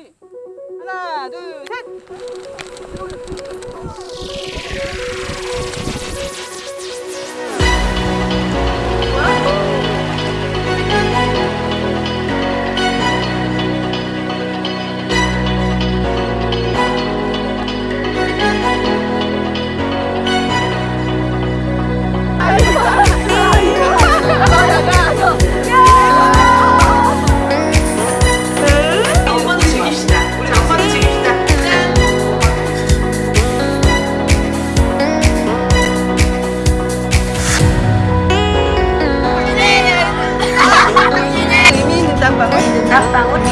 준비. 하나, 둘, 셋. ahora.